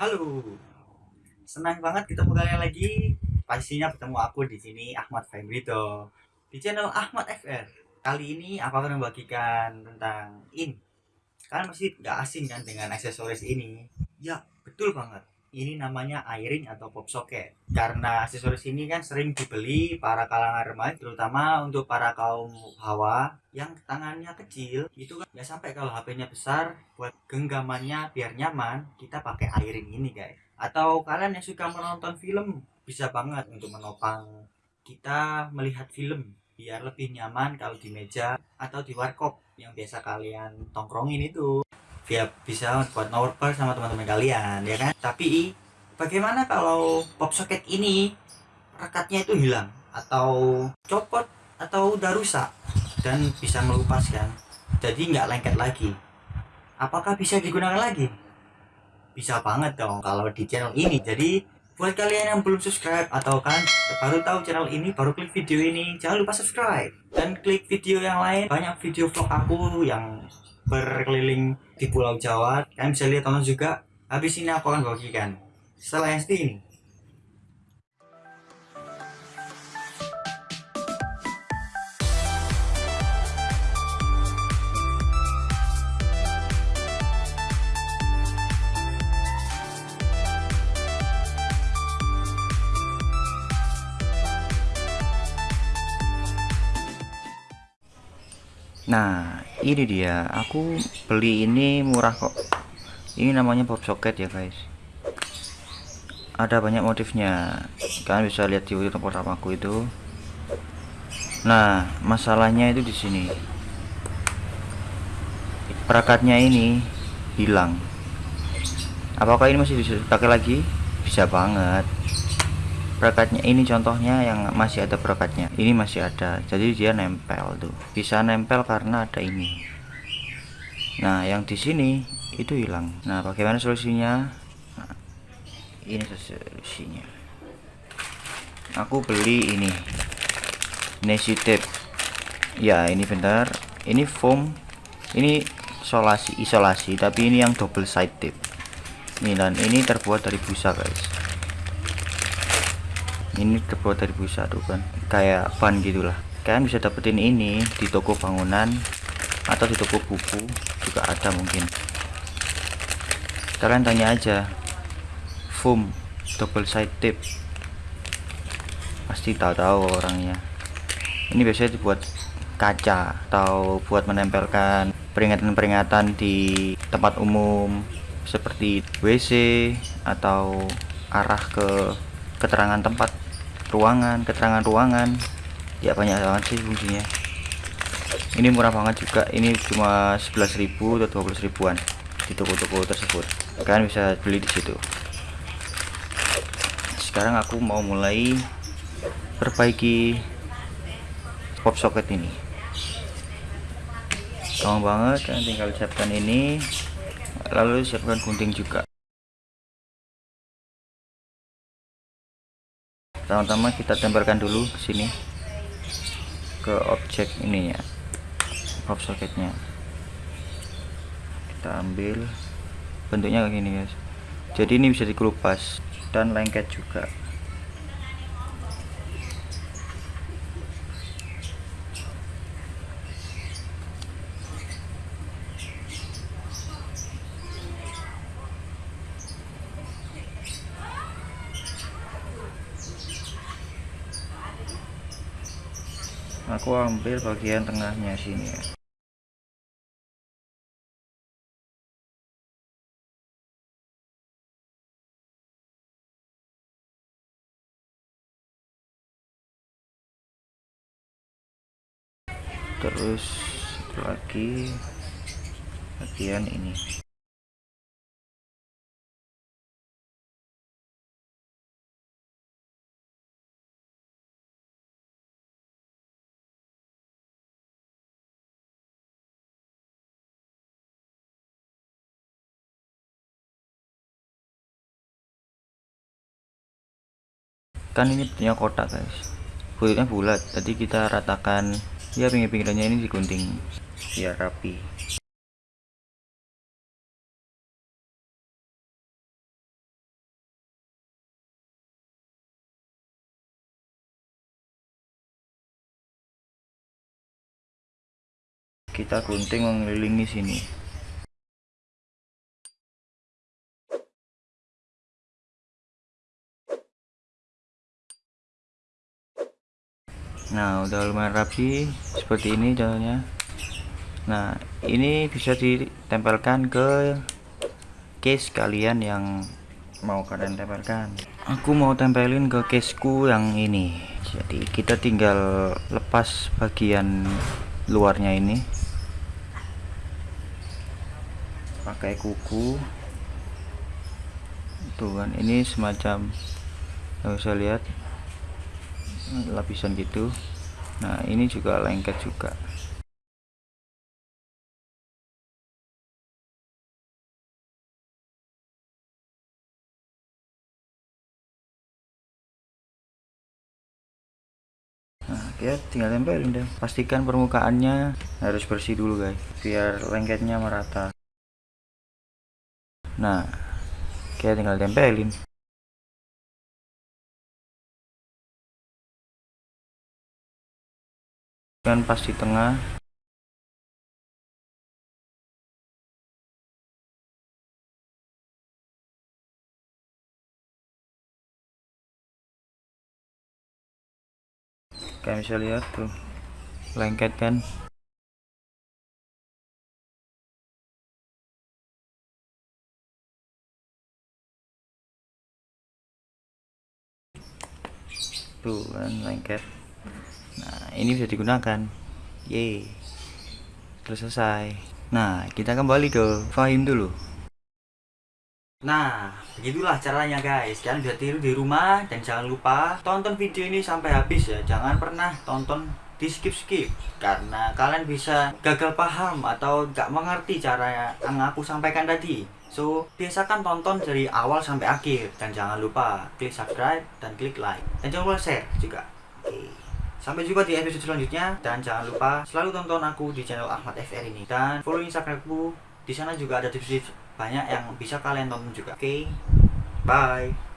Halo, senang banget ketemu kalian lagi. Pastinya bertemu aku di sini Ahmad Fahimrito di channel Ahmad FR. Kali ini aku akan membagikan tentang in. Kalian masih nggak asing kan dengan aksesoris ini? Ya, betul banget ini namanya airing atau pop socket. Karena aksesoris ini kan sering dibeli para kalangan remaja terutama untuk para kaum hawa yang tangannya kecil itu kan ya sampai kalau HP-nya besar buat genggamannya biar nyaman kita pakai airing ini guys. Atau kalian yang suka menonton film bisa banget untuk menopang kita melihat film biar lebih nyaman kalau di meja atau di warkop yang biasa kalian tongkrongin itu biar bisa buat nobar sama teman-teman kalian ya kan? Tapi bagaimana kalau pop socket ini rekatnya itu hilang? Atau copot? Atau udah rusak? Dan bisa melupaskan jadi nggak lengket lagi. Apakah bisa digunakan lagi? Bisa banget dong kalau di channel ini. Jadi buat kalian yang belum subscribe atau kan baru tahu channel ini baru klik video ini jangan lupa subscribe. Dan klik video yang lain banyak video vlog aku yang berkeliling di Pulau Jawa. Kalian bisa lihat tonton juga. Habis ini aku akan bagikan. Setelah SD ini. Nah, ini dia. Aku beli ini murah kok. Ini namanya pop socket ya, guys. Ada banyak motifnya. Kalian bisa lihat di video pertamaku itu. Nah, masalahnya itu di sini. Perakatnya ini hilang. Apakah ini masih bisa dipakai lagi? Bisa banget perekatnya ini contohnya yang masih ada perekatnya ini masih ada. Jadi dia nempel tuh. Bisa nempel karena ada ini. Nah yang di sini itu hilang. Nah bagaimana solusinya? Nah, ini solusinya. Aku beli ini. Nasi tape ya ini bentar. Ini foam. Ini isolasi isolasi. Tapi ini yang double side tape. Ini dan ini terbuat dari busa guys ini terbuat dari busa tuh kan. Kayak ban gitulah. Kalian bisa dapetin ini di toko bangunan atau di toko buku juga ada mungkin. Kalian tanya aja. Foam double side tape. Pasti tahu-tahu orangnya. Ini biasanya dibuat kaca atau buat menempelkan peringatan-peringatan di tempat umum seperti WC atau arah ke keterangan tempat ruangan keterangan ruangan. Ya banyak banget sih fungsinya. Ini murah banget juga. Ini cuma 11.000 atau 12 ribuan di toko-toko tersebut. Kalian bisa beli di situ. Sekarang aku mau mulai perbaiki pop socket ini. Gampang banget kan? Tinggal siapkan ini lalu siapkan gunting juga pertama-tama kita tempelkan dulu ke sini ke objek ini ya pop socketnya. Kita ambil bentuknya kayak gini guys. Jadi ini bisa dikelupas dan lengket juga aku ambil bagian tengahnya sini ya. Terus lagi bagian ini kan ini punya kotak guys. Kulitnya bulat jadi kita ratakan. Ya pinggir-pinggirannya ini digunting biar rapi. Kita gunting mengelilingi sini. Nah udah lumayan rapi seperti ini contohnya nah ini bisa ditempelkan ke case kalian yang mau kalian tempelkan. Aku mau tempelin ke caseku yang ini. Jadi kita tinggal lepas bagian luarnya ini. Pakai kuku. Tuh kan ini semacam bisa lihat lapisan gitu. Nah ini juga lengket juga. Nah kita tinggal tempelin deh. Pastikan permukaannya harus bersih dulu guys biar lengketnya merata. Nah kita tinggal tempelin kan pas di tengah. Kalian bisa lihat tuh lengket kan. Tuh kan lengket ini bisa digunakan ye terus selesai nah kita kembali ke Fahim dulu Nah, begitulah caranya guys. Kalian bisa tiru di rumah dan jangan lupa tonton video ini sampai habis ya. Jangan pernah tonton di skip-skip karena kalian bisa gagal paham atau gak mengerti cara yang aku sampaikan tadi. So, biasakan tonton dari awal sampai akhir dan jangan lupa klik subscribe dan klik like dan jangan lupa share juga. Oke. Sampai jumpa di episode selanjutnya dan jangan lupa selalu tonton aku di channel Ahmad FR ini dan follow Instagramku. Di sana juga ada tips-tips banyak yang bisa kalian tonton juga. Oke. Bye.